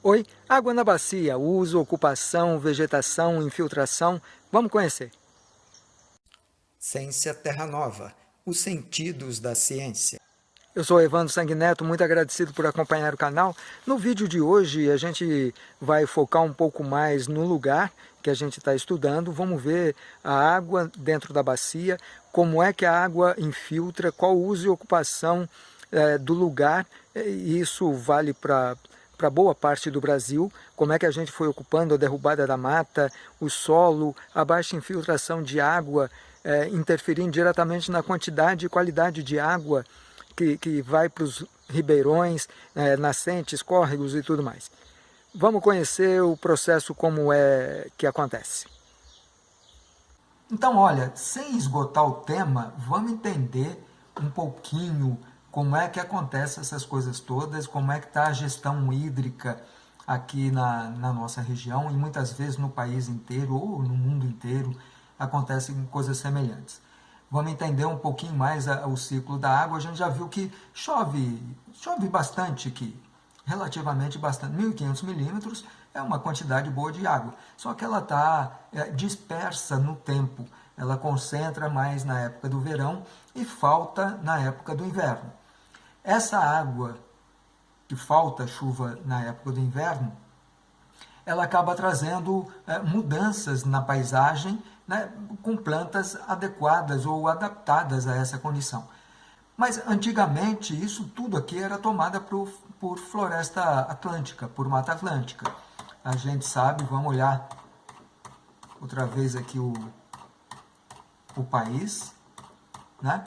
Oi, água na bacia, uso, ocupação, vegetação, infiltração, vamos conhecer. Ciência Terra Nova, os sentidos da ciência. Eu sou Evandro Sanguineto, muito agradecido por acompanhar o canal. No vídeo de hoje a gente vai focar um pouco mais no lugar que a gente está estudando. Vamos ver a água dentro da bacia, como é que a água infiltra, qual o uso e ocupação é, do lugar. Isso vale para para boa parte do Brasil, como é que a gente foi ocupando a derrubada da mata, o solo, a baixa infiltração de água, é, interferindo diretamente na quantidade e qualidade de água que, que vai para os ribeirões, é, nascentes, córregos e tudo mais. Vamos conhecer o processo como é que acontece. Então, olha, sem esgotar o tema, vamos entender um pouquinho como é que acontece essas coisas todas, como é que está a gestão hídrica aqui na, na nossa região e muitas vezes no país inteiro ou no mundo inteiro acontecem coisas semelhantes. Vamos entender um pouquinho mais a, o ciclo da água. A gente já viu que chove, chove bastante aqui, relativamente bastante, 1.500 milímetros é uma quantidade boa de água, só que ela está é, dispersa no tempo, ela concentra mais na época do verão e falta na época do inverno. Essa água que falta chuva na época do inverno, ela acaba trazendo é, mudanças na paisagem né, com plantas adequadas ou adaptadas a essa condição. Mas antigamente isso tudo aqui era tomada por, por floresta atlântica, por mata atlântica. A gente sabe, vamos olhar outra vez aqui o, o país, né?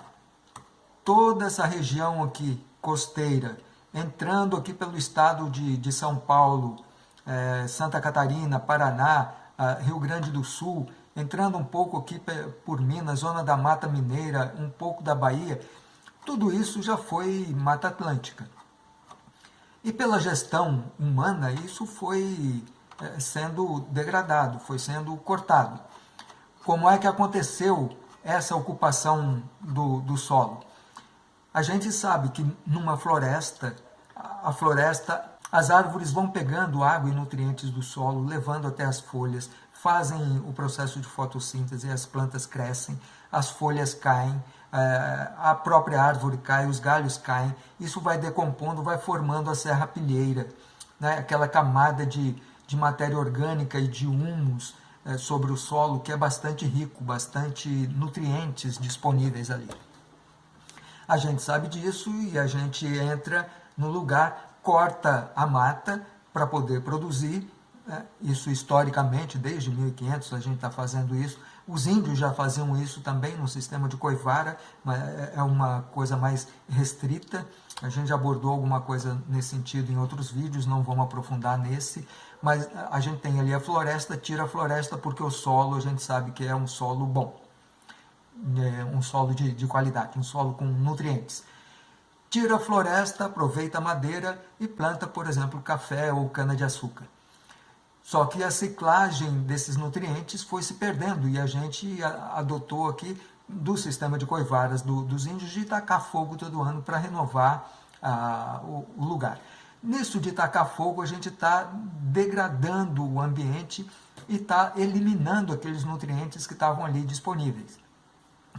Toda essa região aqui costeira, entrando aqui pelo estado de, de São Paulo, é, Santa Catarina, Paraná, Rio Grande do Sul, entrando um pouco aqui por Minas, zona da Mata Mineira, um pouco da Bahia, tudo isso já foi Mata Atlântica. E pela gestão humana, isso foi é, sendo degradado, foi sendo cortado. Como é que aconteceu essa ocupação do, do solo? A gente sabe que numa floresta, a floresta, as árvores vão pegando água e nutrientes do solo, levando até as folhas, fazem o processo de fotossíntese, as plantas crescem, as folhas caem, eh, a própria árvore cai, os galhos caem, isso vai decompondo, vai formando a serrapilheira, né? aquela camada de, de matéria orgânica e de humus eh, sobre o solo que é bastante rico, bastante nutrientes disponíveis ali. A gente sabe disso e a gente entra no lugar, corta a mata para poder produzir. Né? Isso historicamente, desde 1500 a gente está fazendo isso. Os índios já faziam isso também no sistema de Coivara, é, é uma coisa mais restrita. A gente abordou alguma coisa nesse sentido em outros vídeos, não vamos aprofundar nesse. Mas a gente tem ali a floresta, tira a floresta porque o solo a gente sabe que é um solo bom é, um solo de, de qualidade, um solo com nutrientes. Tira a floresta, aproveita a madeira e planta, por exemplo, café ou cana-de-açúcar. Só que a ciclagem desses nutrientes foi se perdendo e a gente adotou aqui do sistema de coivaras do, dos índios de tacar fogo todo ano para renovar ah, o, o, lugar. Nisso de tacar fogo, a gente está degradando o ambiente e está eliminando aqueles nutrientes que estavam ali disponíveis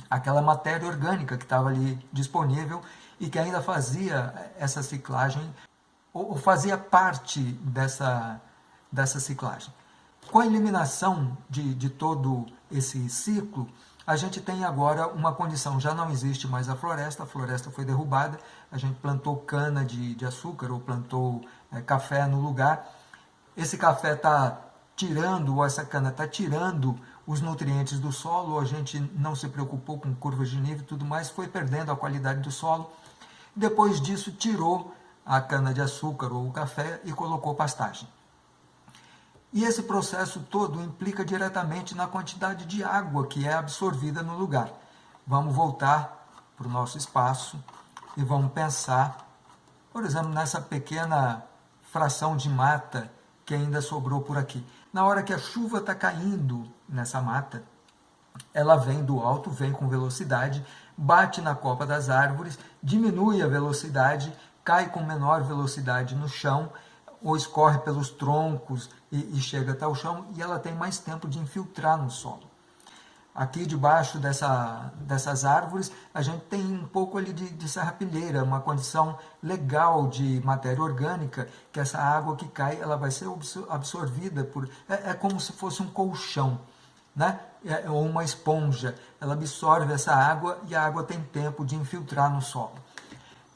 aquela matéria orgânica que estava ali disponível e que ainda fazia essa ciclagem, ou fazia parte dessa, dessa ciclagem. Com a eliminação de, de todo esse ciclo, a gente tem agora uma condição, já não existe mais a floresta, a floresta foi derrubada, a gente plantou cana de, de açúcar ou plantou é, café no lugar. Esse café está tirando, ou essa cana está tirando os nutrientes do solo, a gente não se preocupou com curvas de nível e tudo mais, foi perdendo a qualidade do solo. Depois disso, tirou a cana-de-açúcar ou o café e colocou pastagem. E esse processo todo implica diretamente na quantidade de água que é absorvida no lugar. Vamos voltar para o nosso espaço e vamos pensar, por exemplo, nessa pequena fração de mata que ainda sobrou por aqui. Na hora que a chuva está caindo nessa mata, ela vem do alto, vem com velocidade, bate na copa das árvores, diminui a velocidade, cai com menor velocidade no chão, ou escorre pelos troncos e, e chega até o chão, e ela tem mais tempo de infiltrar no solo. Aqui debaixo dessa, dessas árvores, a gente tem um pouco ali de, de serrapilheira, uma condição legal de matéria orgânica, que essa água que cai, ela vai ser absorvida por... É, é como se fosse um colchão, né? É, ou uma esponja. Ela absorve essa água e a água tem tempo de infiltrar no solo.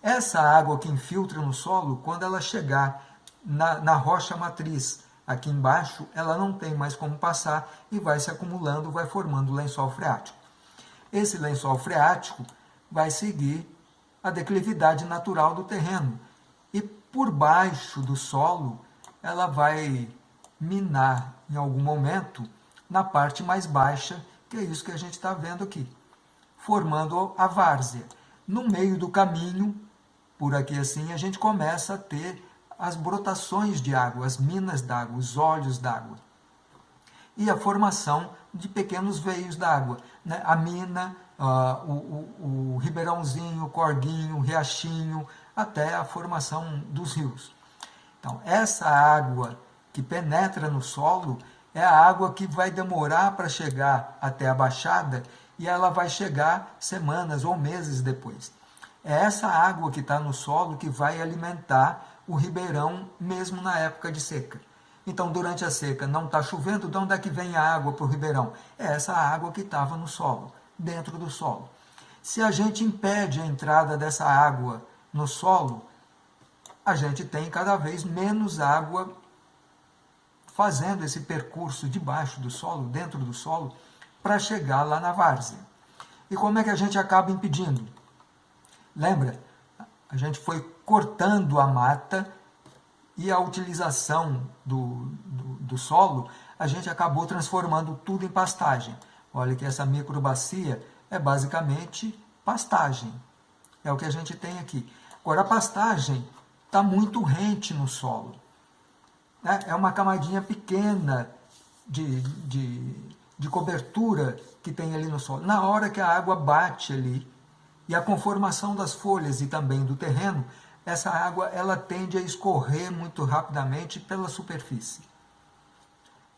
Essa água que infiltra no solo, quando ela chegar na, na rocha matriz, aqui embaixo, ela não tem mais como passar e vai se acumulando, vai formando lençol freático. Esse lençol freático vai seguir a declividade natural do terreno e por baixo do solo ela vai minar em algum momento na parte mais baixa, que é isso que a gente está vendo aqui, formando a várzea. No meio do caminho, por aqui assim, a gente começa a ter as brotações de água, as minas d'água, os olhos d'água. E a formação de pequenos veios d'água. Né? A mina, uh, o, o, o ribeirãozinho, o corguinho, o riachinho, até a formação dos rios. Então, essa água que penetra no solo é a água que vai demorar para chegar até a baixada e ela vai chegar semanas ou meses depois. É essa água que está no solo que vai alimentar o ribeirão mesmo na época de seca. Então, durante a seca não está chovendo, de onde é que vem a água para o ribeirão? É essa água que estava no solo, dentro do solo. Se a gente impede a entrada dessa água no solo, a gente tem cada vez menos água fazendo esse percurso debaixo do solo, dentro do solo, para chegar lá na várzea. E como é que a gente acaba impedindo? Lembra? A gente foi cortando a mata e a utilização do, do, do solo, a gente acabou transformando tudo em pastagem. Olha que essa microbacia é basicamente pastagem. É o que a gente tem aqui. Agora, a pastagem está muito rente no solo. Né? É uma camadinha pequena de, de, de cobertura que tem ali no solo. Na hora que a água bate ali, e a conformação das folhas e também do terreno, essa água ela tende a escorrer muito rapidamente pela superfície.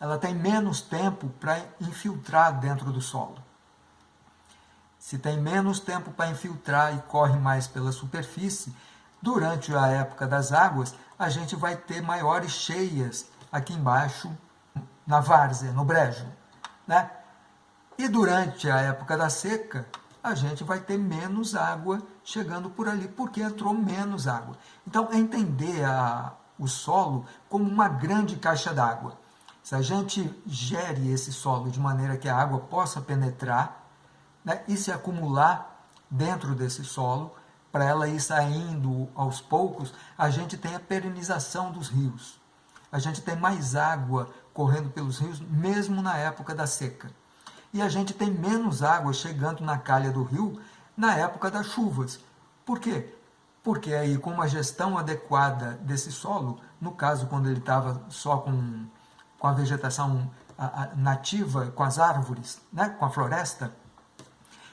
Ela tem menos tempo para infiltrar dentro do solo. Se tem menos tempo para infiltrar e corre mais pela superfície, durante a época das águas, a gente vai ter maiores cheias aqui embaixo, na várzea, no brejo. Né? E durante a época da seca, a gente vai ter menos água chegando por ali, porque entrou menos água. Então, é entender a, o solo como uma grande caixa d'água. Se a gente gere esse solo de maneira que a água possa penetrar né, e se acumular dentro desse solo, para ela ir saindo aos poucos, a gente tem a perenização dos rios. A gente tem mais água correndo pelos rios, mesmo na época da seca e a gente tem menos água chegando na calha do rio na época das chuvas. Por quê? Porque aí com uma gestão adequada desse solo, no caso quando ele estava só com, com a vegetação nativa, com as árvores, né, com a floresta,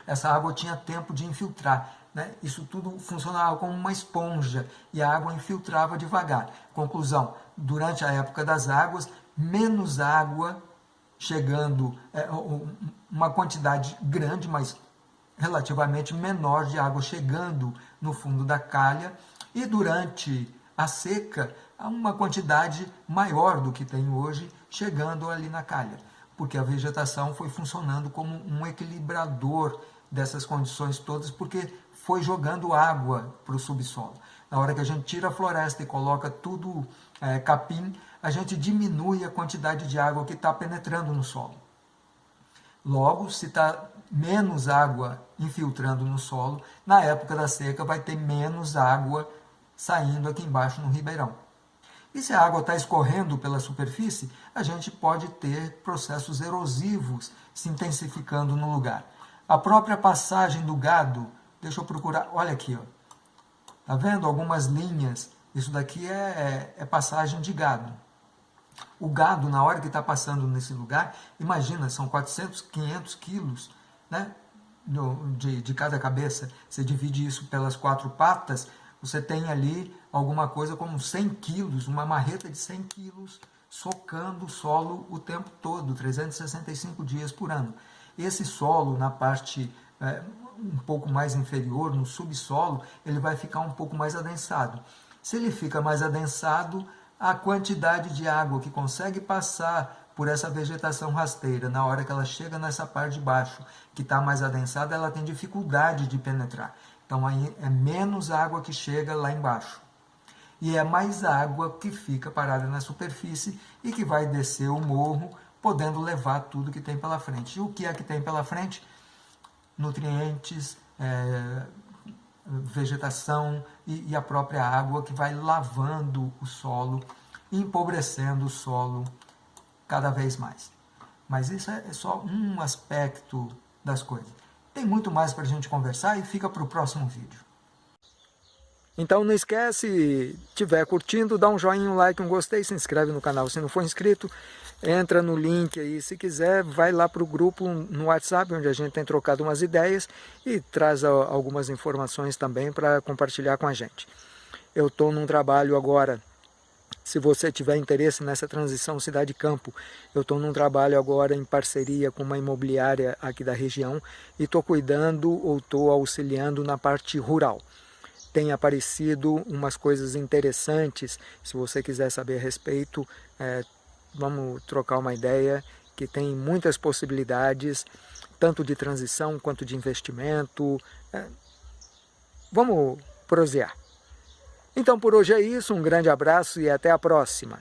essa água tinha tempo de infiltrar. Né? Isso tudo funcionava como uma esponja e a água infiltrava devagar. Conclusão, durante a época das águas, menos água chegando é, uma quantidade grande, mas relativamente menor de água chegando no fundo da calha e durante a seca uma quantidade maior do que tem hoje chegando ali na calha, porque a vegetação foi funcionando como um equilibrador dessas condições todas, porque foi jogando água para o subsolo. Na hora que a gente tira a floresta e coloca tudo é, capim, a gente diminui a quantidade de água que está penetrando no solo. Logo, se está menos água infiltrando no solo, na época da seca vai ter menos água saindo aqui embaixo no ribeirão. E se a água está escorrendo pela superfície, a gente pode ter processos erosivos se intensificando no lugar. A própria passagem do gado, deixa eu procurar, olha aqui, ó. Tá vendo algumas linhas? Isso daqui é, é, é passagem de gado. O gado, na hora que está passando nesse lugar, imagina, são 400, 500 quilos né, de, de cada cabeça. Você divide isso pelas quatro patas, você tem ali alguma coisa como 100 quilos, uma marreta de 100 quilos, socando o solo o tempo todo, 365 dias por ano. Esse solo, na parte é, um pouco mais inferior, no subsolo, ele vai ficar um pouco mais adensado. Se ele fica mais adensado, a quantidade de água que consegue passar por essa vegetação rasteira, na hora que ela chega nessa parte de baixo, que está mais adensada, ela tem dificuldade de penetrar. Então aí é menos água que chega lá embaixo e é mais água que fica parada na superfície e que vai descer o morro, podendo levar tudo que tem pela frente. E o que é que tem pela frente? Nutrientes, é, vegetação e, e a própria água que vai lavando o solo, empobrecendo o solo cada vez mais. Mas isso é só um aspecto das coisas. Tem muito mais para a gente conversar e fica para o próximo vídeo. Então não esquece, tiver curtindo, dá um joinha, um like, um gostei, se inscreve no canal se não for inscrito, entra no link aí, se quiser, vai lá para o grupo no WhatsApp, onde a gente tem trocado umas ideias e traz algumas informações também para compartilhar com a gente. Eu estou num trabalho agora, se você tiver interesse nessa transição cidade-campo, eu estou num trabalho agora em parceria com uma imobiliária aqui da região e estou cuidando ou estou auxiliando na parte rural tem aparecido umas coisas interessantes. Se você quiser saber a respeito, é, vamos trocar uma ideia que tem muitas possibilidades, tanto de transição quanto de investimento. É, vamos prosear. Então por hoje é isso, um grande abraço e até a próxima.